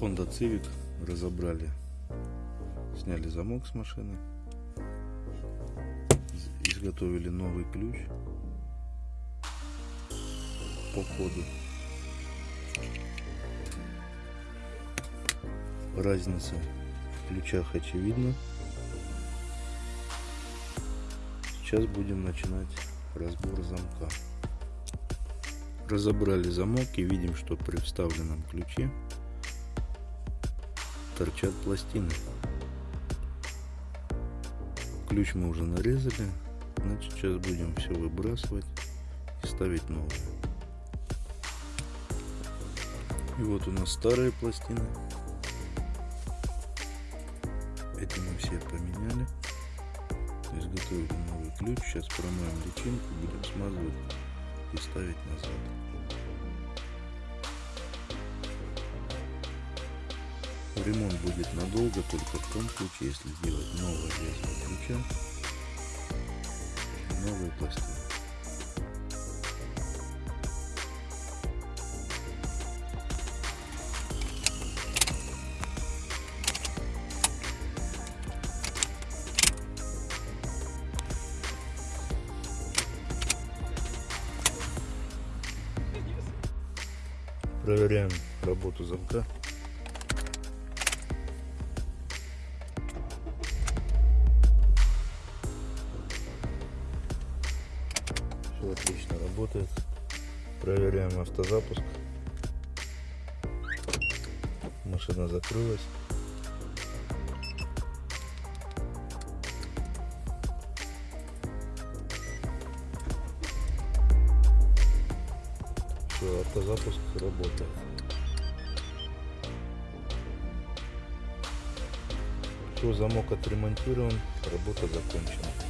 Honda Civic разобрали, сняли замок с машины, из- изготовили новый ключ по коду. Разница в ключах очевидна. Сейчас будем начинать разбор замка. Разобрали замок и видим, что при вставленном ключе торчат пластины. Ключ мы уже нарезали, значит сейчас будем все выбрасывать и ставить новые. И вот у нас старые пластины. Эти мы все поменяли. Изготовили новый ключ. Сейчас промоем личинку, будем смазывать и ставить назад. Ремонт будет надолго только в том случае, если сделать новое лезвие ключа, новые пластины. Проверяем работу замка. Все отлично работает. Проверяем автозапуск. Машина закрылась. Все, автозапуск работает. Все, замок отремонтирован, работа закончена.